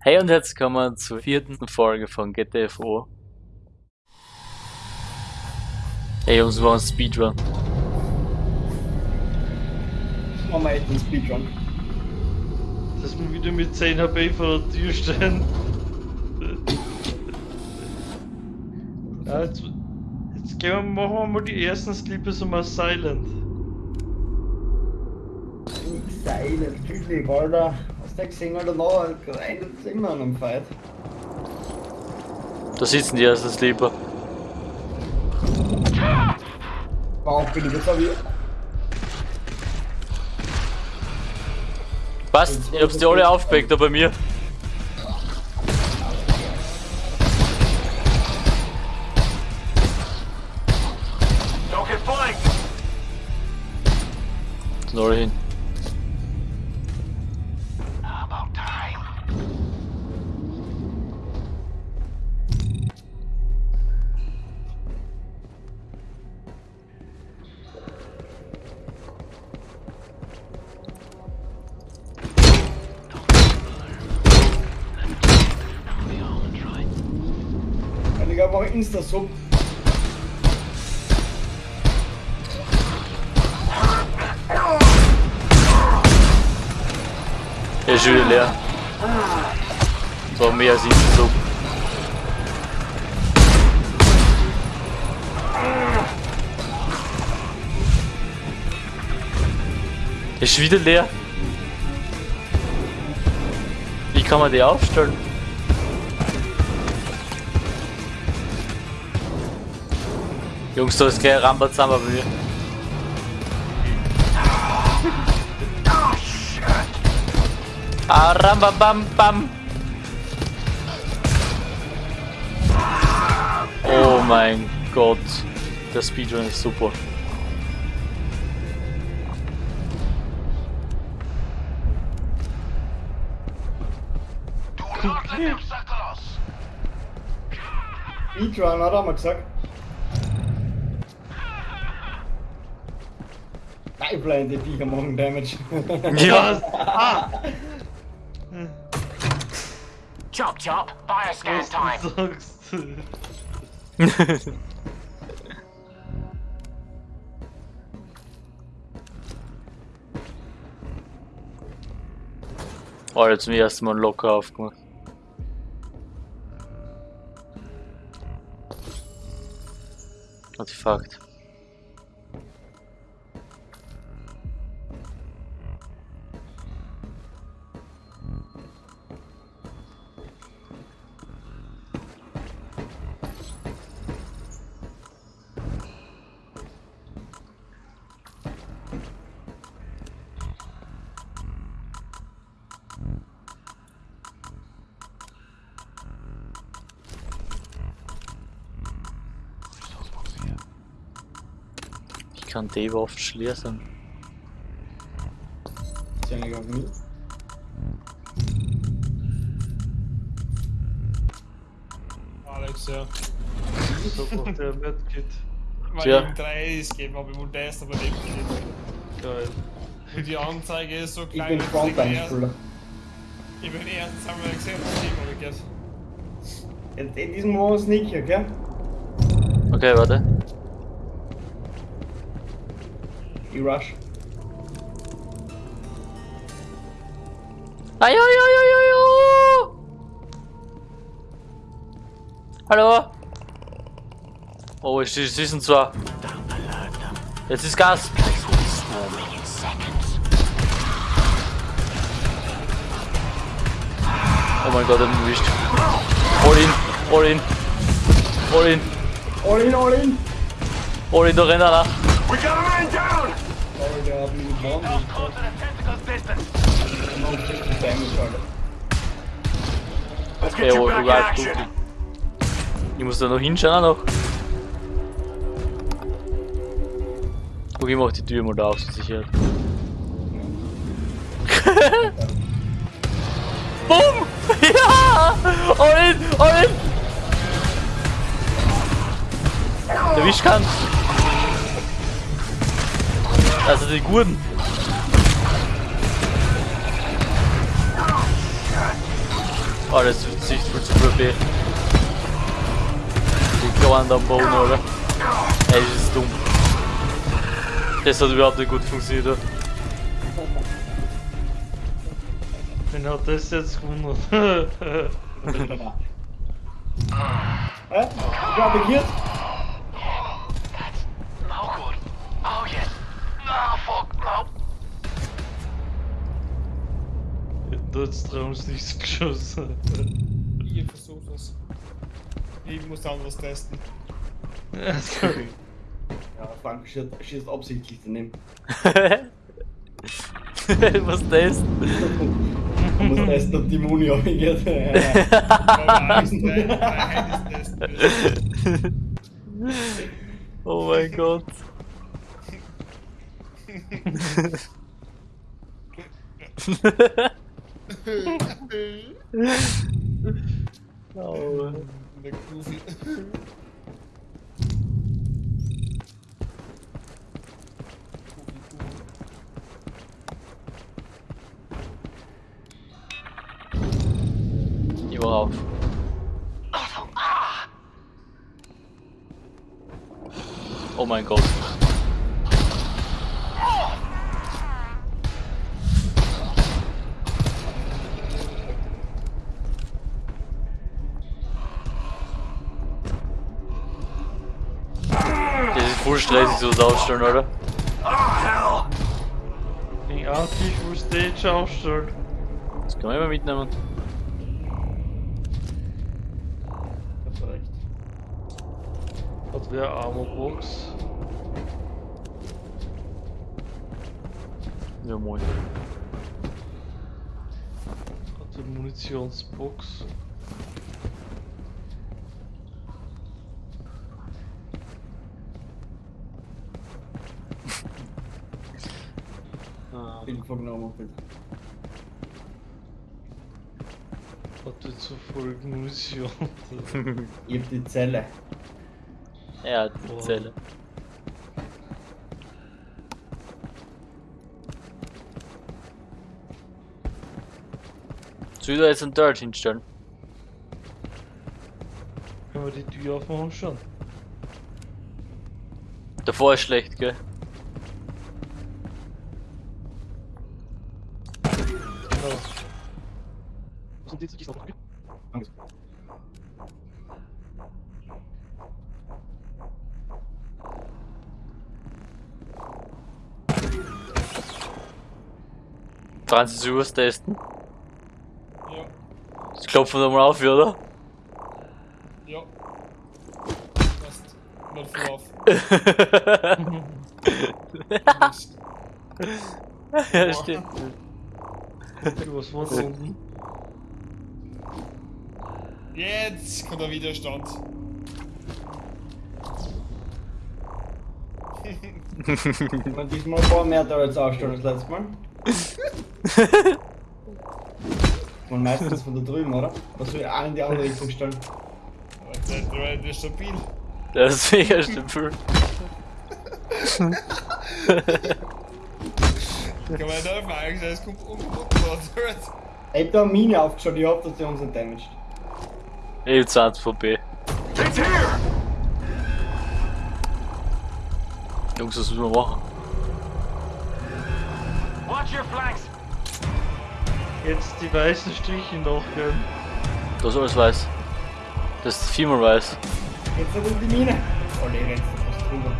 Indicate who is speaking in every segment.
Speaker 1: Hey und herzlich willkommen zur vierten Folge von GTFO. Hey Jungs, wir machen Speedrun.
Speaker 2: Machen wir echt einen Speedrun.
Speaker 3: Dass wir wieder mit 10 HP vor der Tür stehen. ja, jetzt, jetzt gehen wir, machen wir mal die ersten Sleepers um Silent.
Speaker 2: Silent, Typ, Alter. Hast du gesehen, Alter, noch rein immer an einem Fight.
Speaker 1: Da sitzen die ersten Sleeper.
Speaker 2: Warum bin ich jetzt auch wieder?
Speaker 1: Passt, ich hab's die alle aufgepackt da bei mir.
Speaker 4: Don't get flanked!
Speaker 1: Sind alle hin.
Speaker 2: Ich einfach Insta-Sub.
Speaker 1: Ist wieder leer. So mehr als ich so. Ist wieder leer. Wie kann man die aufstellen? Jungs, da ist gleich ein Rambazamba bei mir.
Speaker 4: Oh!
Speaker 1: Ah, Rambabam bam. Oh mein Gott. Der Speedrun ist super.
Speaker 2: Speedrun, hat er mal gesagt. Pipeline, die Viecher machen Damage.
Speaker 1: Ja,
Speaker 3: Ah!
Speaker 4: Chop chop, bioscan
Speaker 3: Was
Speaker 4: time!
Speaker 3: du sagst.
Speaker 1: oh, jetzt zum ersten Mal locker aufgemacht. Artefakt. Kann die Waffe schließen.
Speaker 2: Ist ja nicht auf mich.
Speaker 5: Alex, ja.
Speaker 3: So macht der Medkit.
Speaker 5: Weil
Speaker 1: Ja.
Speaker 5: ich ihm drei ist gegeben habe, ich wollte erst aber nicht.
Speaker 3: Geil.
Speaker 5: Und die Anzeige ist so
Speaker 2: Ich
Speaker 5: klein,
Speaker 2: bin
Speaker 5: ich
Speaker 2: Frontline-Spieler.
Speaker 5: Ich bin erst einmal gesehen, was ich habe geht.
Speaker 2: In in diesem Modus nicht, okay?
Speaker 1: Okay, warte.
Speaker 2: Ich rush.
Speaker 1: Jo. Hallo? Oh, es ist, es sind zwei. Jetzt ist Gas. Oh mein Gott, er hat ihn erwischt. All in, all in, all in,
Speaker 2: All in, all in!
Speaker 1: all in, da rennt einer.
Speaker 4: We got a man down!
Speaker 2: Gebombt.
Speaker 4: You
Speaker 1: oh,
Speaker 4: action.
Speaker 1: dunkel. Ich muss da noch hinschauen noch. Guck, ich mach die Tür mal da auf zur Sicherheit. Bumm! Ja! All in! All in! Erwischt kann! Also die Gurten! Oh, das ist sich voll zu probieren. Die Kleinen am Boden, oder? Ey, das ist dumm. Das hat überhaupt nicht gut funktioniert. oder?
Speaker 3: Wen hat das jetzt gewundert?
Speaker 2: Hä? Ich hab hier.
Speaker 3: Da hat's Traums nichts geschossen.
Speaker 5: Ich versuch es. Ich muss anderes testen.
Speaker 3: Ja, sorry.
Speaker 2: Ja, Frank schießt, schießt absichtlich daneben.
Speaker 1: Was das?
Speaker 2: Man muss testen, ob die Muni abgeht.
Speaker 5: Testen.
Speaker 1: Oh mein Gott. oh.
Speaker 5: Der Goofy.
Speaker 1: Ich war auf. Oh mein Gott. Das ist voll stressig, so das Aufstellen, oder?
Speaker 3: Den Artig, wo Stage aufstellt.
Speaker 1: Das kann man immer mitnehmen.
Speaker 2: Hast du recht.
Speaker 3: Hat wer Armorbox?
Speaker 1: Ja, moin.
Speaker 3: Hat wer Munitionsbox?
Speaker 1: Ah.
Speaker 2: Info genommen, bitte.
Speaker 3: Hat wer zu voll Munition?
Speaker 2: Ich hab die Zelle.
Speaker 1: Er hat die
Speaker 3: Wow.
Speaker 1: Zelle. Soll ich da jetzt ein Dirt hinstellen?
Speaker 3: Können wir die Tür aufmachen schon?
Speaker 1: Davor ist schlecht, gell?
Speaker 3: Genau. Sind die zu
Speaker 1: Franzis Urs testen.
Speaker 5: Ja,
Speaker 1: Ich klopfe nochmal auf, oder?
Speaker 5: ja. Passt. Not full off.
Speaker 1: ja, stimmt.
Speaker 3: Was war da unten?
Speaker 5: Jetzt kommt der Widerstand.
Speaker 2: Und diesmal ein paar mehr da als aufstellen als letztes Mal. Man meistens von da drüben, oder? Was ich auch in die andere Richtung stellen?
Speaker 5: Der, der, der ist stabil.
Speaker 1: Das ist mega stabil.
Speaker 5: Kann man nicht fragen, es kommt umgebaut.
Speaker 2: Ich hab da eine Mine aufgeschaut, ich hoffe, dass die uns nicht damaged.
Speaker 1: Ich hab 20 VP.
Speaker 4: It's here.
Speaker 1: Jungs, was müssen wir machen?
Speaker 4: Watch your flanks.
Speaker 3: Jetzt die weißen Striche nachgehen.
Speaker 1: Das ist alles weiß. Das ist viermal weiß.
Speaker 2: Jetzt hat er die Mine. Oh, nee, rennt fast drüber.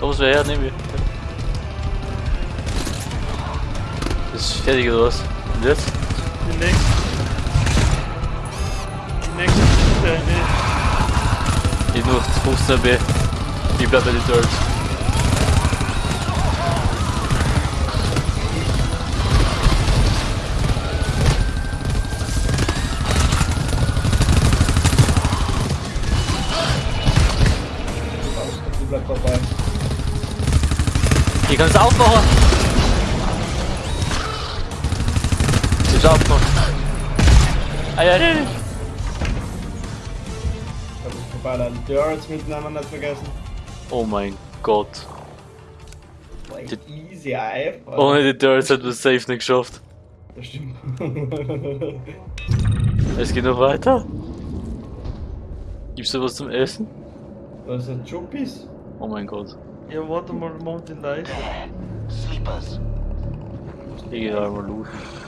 Speaker 1: Komm, wer her, nehmen wir. Das ist fertig oder was? Und jetzt?
Speaker 3: Die nächste. Die nächste nicht.
Speaker 1: Ich nur 15 B. Ich bleib bei den Dirts.
Speaker 2: Die bleibt dabei.
Speaker 1: Ihr könnt es aufmachen. Ich hab. Ah ja, ja, ja.
Speaker 2: Da ist vorbei, leider. Die Turrets mitnehmen, nicht vergessen.
Speaker 1: Oh mein Gott.
Speaker 2: Boah, easy, einfach.
Speaker 1: Ohne die Turrets hätten wir es safe nicht geschafft.
Speaker 2: Das stimmt.
Speaker 1: Es geht noch weiter. Gibt's da was zum Essen?
Speaker 2: Was ein Chuppies?
Speaker 1: Oh mein Gott.
Speaker 3: Ja, warte mal, den leise.
Speaker 4: Sleepers.
Speaker 1: Ich geh da mal looten.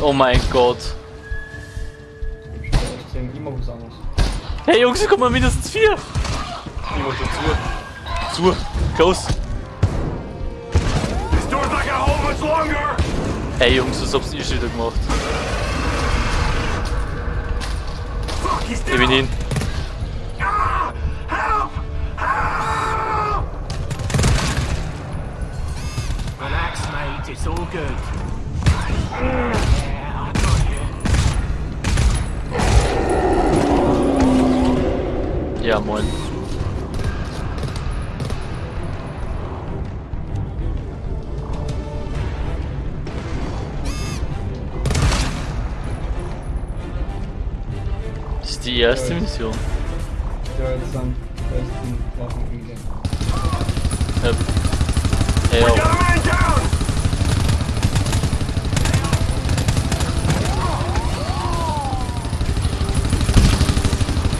Speaker 1: Oh mein Gott.
Speaker 2: Ich gesehen, immer was anderes.
Speaker 1: Hey Jungs, hier kommen mal mindestens vier. Ich schon zu. Zu. Close. Hey Jungs, was habt ihr schon wieder gemacht? Ich bin hin.
Speaker 6: It's all good.
Speaker 1: Ja, moin. Das ist die erste Mission.
Speaker 2: Ja, jetzt sind besten Waffen umgehen.
Speaker 1: Ja. Hey,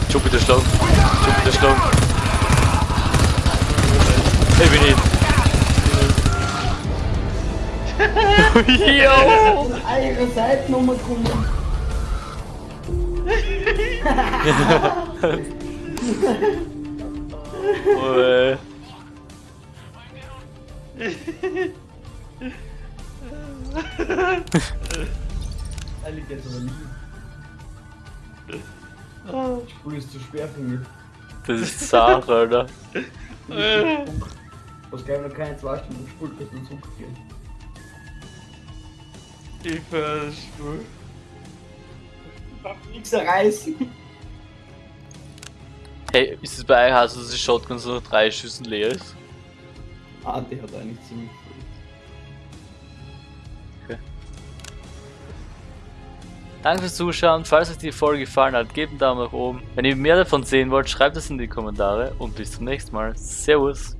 Speaker 1: Jupiter Stone. Jupiter Stone. Even in. Yo!
Speaker 2: Eigen Seitennummer kommen.
Speaker 1: oh,
Speaker 2: eh. Alligator. Aber lieb. Spul ist zu schwer für mich.
Speaker 1: Das ist Sache, Alter.
Speaker 2: Was gleich noch keine zwei Stunden gespult, bis man zurückgehen.
Speaker 3: Ich verspür.
Speaker 2: Darf nichts reißen.
Speaker 1: Hey, ist es bei euch so, dass die Shotgun so nach drei Schüssen leer ist?
Speaker 2: Ah, die hat eigentlich ziemlich viel.
Speaker 1: Danke fürs Zuschauen. Falls euch die Folge gefallen hat, gebt einen Daumen nach oben. Wenn ihr mehr davon sehen wollt, schreibt es in die Kommentare und bis zum nächsten Mal. Servus.